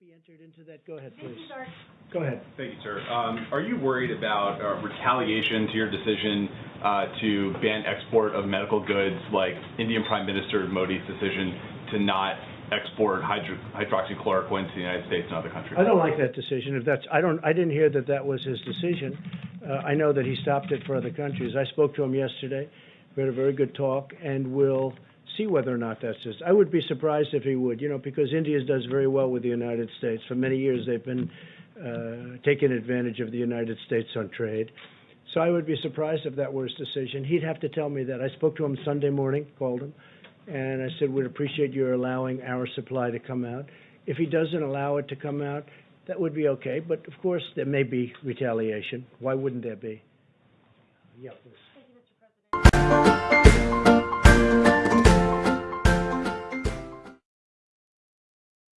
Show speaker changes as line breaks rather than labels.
be entered into that? Go ahead, please.
sir.
Go ahead.
Thank you, sir. Um, Are you worried about uh, retaliation to your decision uh, to ban export of medical goods, like Indian Prime Minister Modi's decision to not export hydro- hydroxychloroquine to the United States and other countries?
I don't like that decision. If that's, I don't, I didn't hear that that was his decision. Uh, I know that he stopped it for other countries. I spoke to him yesterday. We had a very good talk, and we'll see whether or not that's his. I would be surprised if he would, you know, because India does very well with the United States. For many years, they've been, uh, taking advantage of the United States on trade. So I would be surprised if that were his decision. He'd have to tell me that. I spoke to him Sunday morning, called him, and I said, we'd appreciate your allowing our supply to come out. If he doesn't allow it to come out, that would be okay, but of course, there may be retaliation. Why wouldn't there be? Yeah.